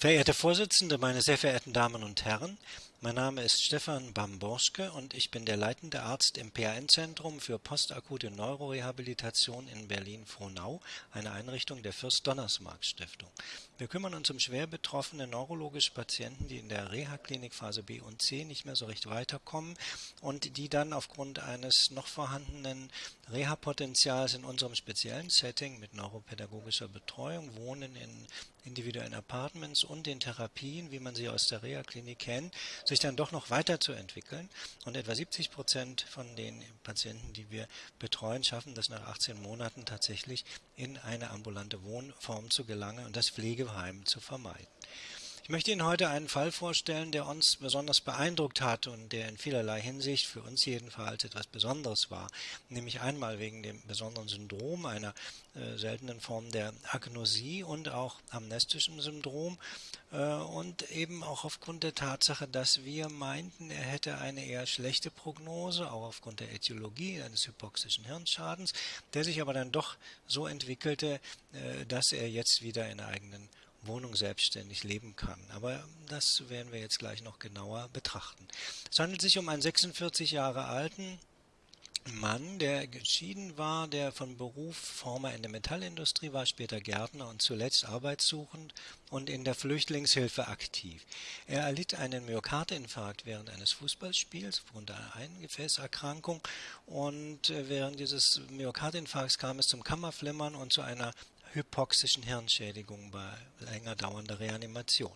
Verehrte Vorsitzende, meine sehr verehrten Damen und Herren, mein Name ist Stefan Bamborschke und ich bin der leitende Arzt im PAN-Zentrum für postakute Neurorehabilitation in Berlin-Frohnau, eine Einrichtung der Fürst-Donnersmarck-Stiftung. Wir kümmern uns um schwer betroffene neurologische Patienten, die in der Reha-Klinik Phase B und C nicht mehr so recht weiterkommen und die dann aufgrund eines noch vorhandenen Reha-Potenzials in unserem speziellen Setting mit neuropädagogischer Betreuung wohnen in individuellen Apartments und den Therapien, wie man sie aus der Reha-Klinik kennt, sich dann doch noch weiterzuentwickeln. Und etwa 70 Prozent von den Patienten, die wir betreuen, schaffen das nach 18 Monaten tatsächlich in eine ambulante Wohnform zu gelangen und das Pflegeheim zu vermeiden. Ich möchte Ihnen heute einen Fall vorstellen, der uns besonders beeindruckt hat und der in vielerlei Hinsicht für uns jedenfalls etwas Besonderes war. Nämlich einmal wegen dem besonderen Syndrom, einer äh, seltenen Form der Agnosie und auch amnestischem Syndrom äh, und eben auch aufgrund der Tatsache, dass wir meinten, er hätte eine eher schlechte Prognose, auch aufgrund der Äthiologie eines hypoxischen Hirnschadens, der sich aber dann doch so entwickelte, äh, dass er jetzt wieder in eigenen Wohnung selbstständig leben kann. Aber das werden wir jetzt gleich noch genauer betrachten. Es handelt sich um einen 46 Jahre alten Mann, der geschieden war, der von Beruf Former in der Metallindustrie war, später Gärtner und zuletzt arbeitssuchend und in der Flüchtlingshilfe aktiv. Er erlitt einen Myokardinfarkt während eines Fußballspiels aufgrund einer Eingefäßerkrankung und äh, während dieses Myokardinfarkts kam es zum Kammerflimmern und zu einer hypoxischen Hirnschädigung bei länger dauernder Reanimation.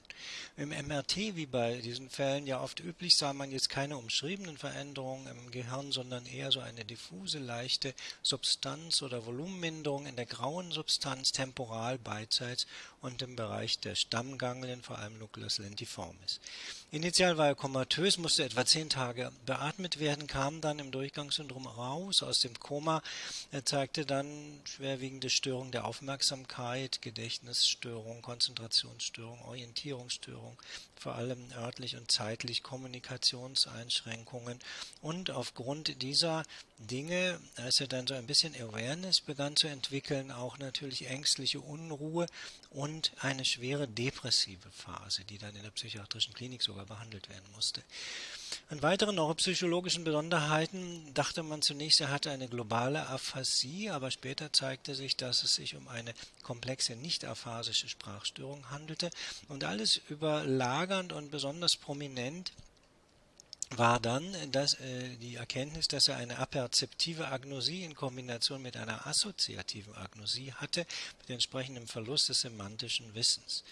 Im MRT, wie bei diesen Fällen ja oft üblich, sah man jetzt keine umschriebenen Veränderungen im Gehirn, sondern eher so eine diffuse, leichte Substanz- oder Volumenminderung in der grauen Substanz temporal beidseits und im Bereich der Stammganglien, vor allem Nucleus lentiformis. Initial war er komatös, musste etwa zehn Tage beatmet werden, kam dann im Durchgangssyndrom raus aus dem Koma. Er zeigte dann schwerwiegende Störungen der Aufmerksamkeit, Gedächtnisstörung, Konzentrationsstörung, Orientierungsstörung, vor allem örtlich und zeitlich Kommunikationseinschränkungen. Und aufgrund dieser Dinge, als er dann so ein bisschen Awareness begann zu entwickeln, auch natürlich ängstliche Unruhe und eine schwere depressive Phase, die dann in der psychiatrischen Klinik sogar behandelt werden musste. An weiteren neuropsychologischen Besonderheiten dachte man zunächst, er hatte eine globale Aphasie, aber später zeigte sich, dass es sich um eine komplexe nicht-aphasische Sprachstörung handelte und alles überlagernd und besonders prominent war dann dass, äh, die Erkenntnis, dass er eine aperzeptive Agnosie in Kombination mit einer assoziativen Agnosie hatte, mit entsprechendem Verlust des semantischen Wissens.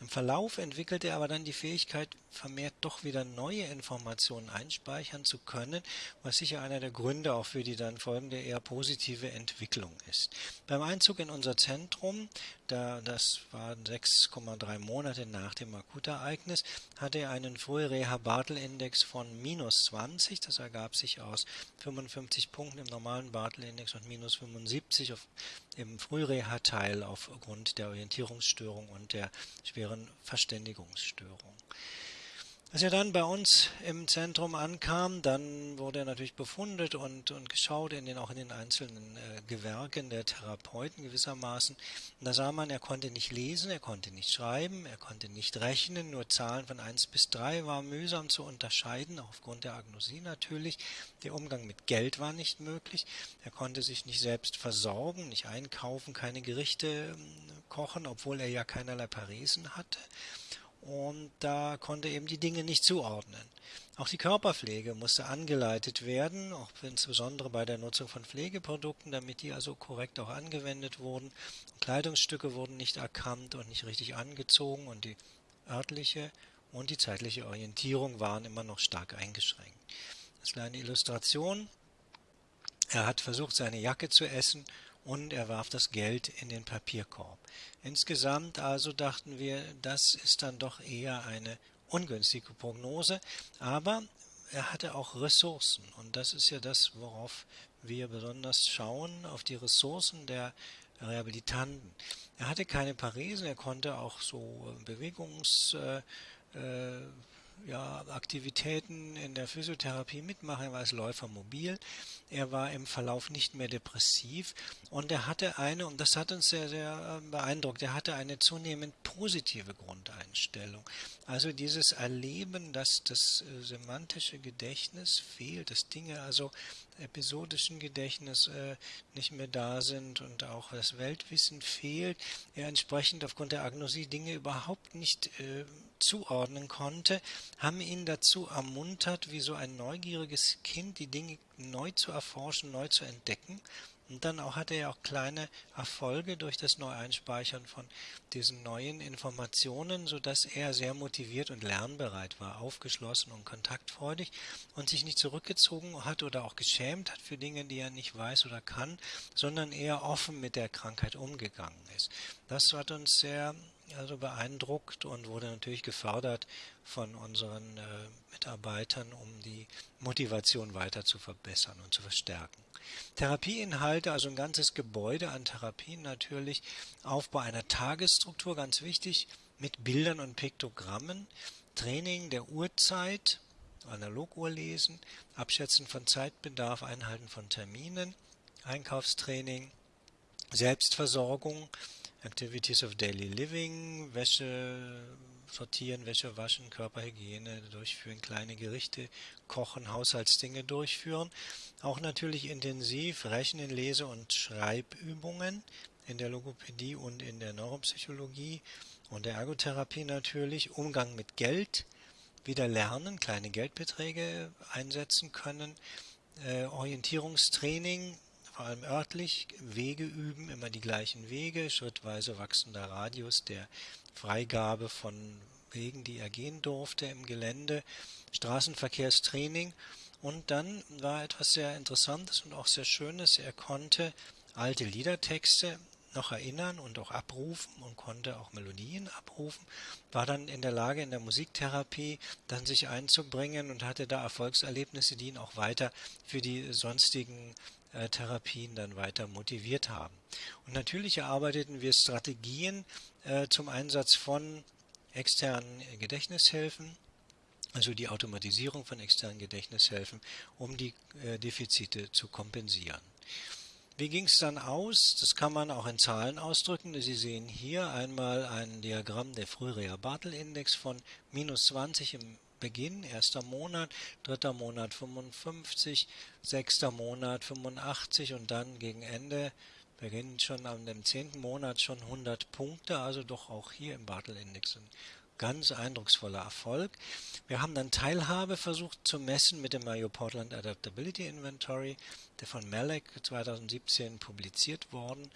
Im Verlauf entwickelte er aber dann die Fähigkeit, vermehrt doch wieder neue Informationen einspeichern zu können, was sicher einer der Gründe auch für die dann folgende eher positive Entwicklung ist. Beim Einzug in unser Zentrum, da das waren 6,3 Monate nach dem Akutereignis, hatte er einen Frühreha-Bartel-Index von minus 20, das ergab sich aus 55 Punkten im normalen Bartel-Index und minus 75 auf, im Frühreha-Teil aufgrund der Orientierungsstörung und der schweren Verständigungsstörung. Als er dann bei uns im Zentrum ankam, dann wurde er natürlich befundet und, und geschaut, in den, auch in den einzelnen äh, Gewerken der Therapeuten gewissermaßen. Und da sah man, er konnte nicht lesen, er konnte nicht schreiben, er konnte nicht rechnen, nur Zahlen von 1 bis 3 war mühsam zu unterscheiden, aufgrund der Agnosie natürlich. Der Umgang mit Geld war nicht möglich. Er konnte sich nicht selbst versorgen, nicht einkaufen, keine Gerichte äh, kochen, obwohl er ja keinerlei Paresen hatte und da konnte eben die Dinge nicht zuordnen. Auch die Körperpflege musste angeleitet werden, auch insbesondere bei der Nutzung von Pflegeprodukten, damit die also korrekt auch angewendet wurden. Kleidungsstücke wurden nicht erkannt und nicht richtig angezogen und die örtliche und die zeitliche Orientierung waren immer noch stark eingeschränkt. Das ist eine Illustration. Er hat versucht, seine Jacke zu essen und er warf das Geld in den Papierkorb. Insgesamt also dachten wir, das ist dann doch eher eine ungünstige Prognose, aber er hatte auch Ressourcen und das ist ja das, worauf wir besonders schauen, auf die Ressourcen der Rehabilitanten. Er hatte keine Paresen, er konnte auch so Bewegungs äh, äh ja, Aktivitäten in der Physiotherapie mitmachen. Er war als Läufer mobil. Er war im Verlauf nicht mehr depressiv und er hatte eine, und das hat uns sehr, sehr äh, beeindruckt, er hatte eine zunehmend positive Grundeinstellung. Also dieses Erleben, dass das äh, semantische Gedächtnis fehlt, dass Dinge also episodischen Gedächtnis äh, nicht mehr da sind und auch das Weltwissen fehlt, er entsprechend aufgrund der Agnosie Dinge überhaupt nicht äh, zuordnen konnte, haben ihn dazu ermuntert, wie so ein neugieriges Kind die Dinge neu zu erforschen, neu zu entdecken und dann auch hatte er auch kleine Erfolge durch das Neueinspeichern von diesen neuen Informationen, sodass er sehr motiviert und lernbereit war, aufgeschlossen und kontaktfreudig und sich nicht zurückgezogen hat oder auch geschämt hat für Dinge, die er nicht weiß oder kann, sondern eher offen mit der Krankheit umgegangen ist. Das hat uns sehr also beeindruckt und wurde natürlich gefördert von unseren äh, Mitarbeitern, um die Motivation weiter zu verbessern und zu verstärken. Therapieinhalte, also ein ganzes Gebäude an Therapien natürlich, Aufbau einer Tagesstruktur, ganz wichtig, mit Bildern und Piktogrammen, Training der Uhrzeit, Analoguhr lesen, Abschätzen von Zeitbedarf, Einhalten von Terminen, Einkaufstraining, Selbstversorgung, Activities of Daily Living, Wäsche sortieren, Wäsche waschen, Körperhygiene durchführen, kleine Gerichte kochen, Haushaltsdinge durchführen. Auch natürlich intensiv Rechnen, Lese- und Schreibübungen in der Logopädie und in der Neuropsychologie und der Ergotherapie natürlich. Umgang mit Geld, wieder lernen, kleine Geldbeträge einsetzen können. Äh, Orientierungstraining, vor allem örtlich, Wege üben, immer die gleichen Wege, schrittweise wachsender Radius der Freigabe von Wegen, die er gehen durfte im Gelände, Straßenverkehrstraining. Und dann war etwas sehr Interessantes und auch sehr Schönes, er konnte alte Liedertexte noch erinnern und auch abrufen und konnte auch Melodien abrufen, war dann in der Lage, in der Musiktherapie dann sich einzubringen und hatte da Erfolgserlebnisse, die ihn auch weiter für die sonstigen äh, Therapien dann weiter motiviert haben. Und natürlich erarbeiteten wir Strategien äh, zum Einsatz von externen Gedächtnishilfen, also die Automatisierung von externen Gedächtnishilfen, um die äh, Defizite zu kompensieren. Wie ging es dann aus? Das kann man auch in Zahlen ausdrücken. Sie sehen hier einmal ein Diagramm der Frühreha-Bartel-Index von minus 20 im Beginn, erster Monat, dritter Monat 55, sechster Monat 85 und dann gegen Ende beginnt schon am dem zehnten Monat schon 100 Punkte, also doch auch hier im Bartel-Index ein ganz eindrucksvoller Erfolg. Wir haben dann Teilhabe versucht zu messen mit dem Mayo Portland Adaptability Inventory, der von Malek 2017 publiziert worden.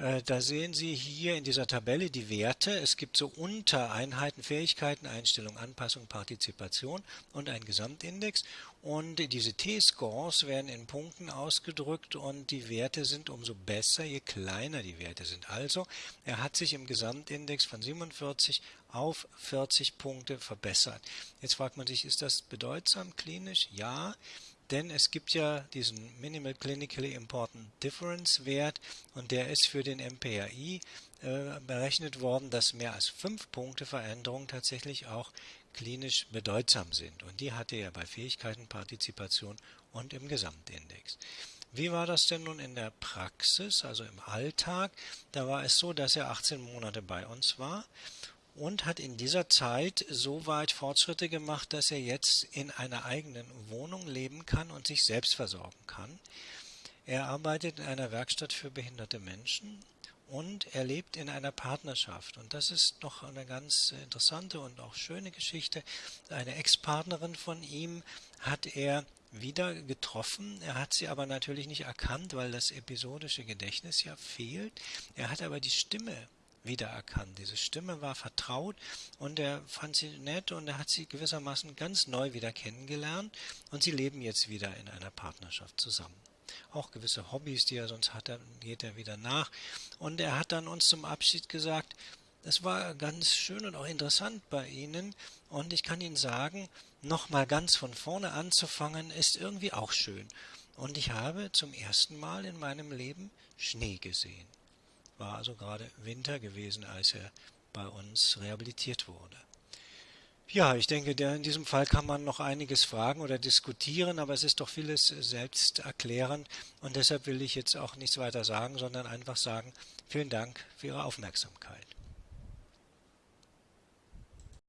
Äh, da sehen Sie hier in dieser Tabelle die Werte. Es gibt so Untereinheiten, Fähigkeiten, Einstellung, Anpassung, Partizipation und ein Gesamtindex. Und diese T-Scores werden in Punkten ausgedrückt und die Werte sind umso besser, je kleiner die Werte sind. Also, er hat sich im Gesamtindex von 47 auf 40 Punkte verbessert. Jetzt fragt man sich, ist das bedeutsam klinisch? Ja denn es gibt ja diesen Minimal Clinically Important Difference Wert und der ist für den MPAI äh, berechnet worden, dass mehr als fünf Punkte Veränderung tatsächlich auch klinisch bedeutsam sind. Und die hatte er bei Fähigkeiten, Partizipation und im Gesamtindex. Wie war das denn nun in der Praxis, also im Alltag? Da war es so, dass er 18 Monate bei uns war und hat in dieser Zeit so weit Fortschritte gemacht, dass er jetzt in einer eigenen Wohnung leben kann und sich selbst versorgen kann. Er arbeitet in einer Werkstatt für behinderte Menschen und er lebt in einer Partnerschaft. Und das ist noch eine ganz interessante und auch schöne Geschichte. Eine Ex-Partnerin von ihm hat er wieder getroffen. Er hat sie aber natürlich nicht erkannt, weil das episodische Gedächtnis ja fehlt. Er hat aber die Stimme wiedererkannt. Diese Stimme war vertraut und er fand sie nett und er hat sie gewissermaßen ganz neu wieder kennengelernt und sie leben jetzt wieder in einer Partnerschaft zusammen. Auch gewisse Hobbys, die er sonst hatte, geht er wieder nach. Und er hat dann uns zum Abschied gesagt, es war ganz schön und auch interessant bei Ihnen und ich kann Ihnen sagen, nochmal ganz von vorne anzufangen, ist irgendwie auch schön. Und ich habe zum ersten Mal in meinem Leben Schnee gesehen war also gerade Winter gewesen, als er bei uns rehabilitiert wurde. Ja, ich denke, in diesem Fall kann man noch einiges fragen oder diskutieren, aber es ist doch vieles selbst erklärend und deshalb will ich jetzt auch nichts weiter sagen, sondern einfach sagen, vielen Dank für Ihre Aufmerksamkeit.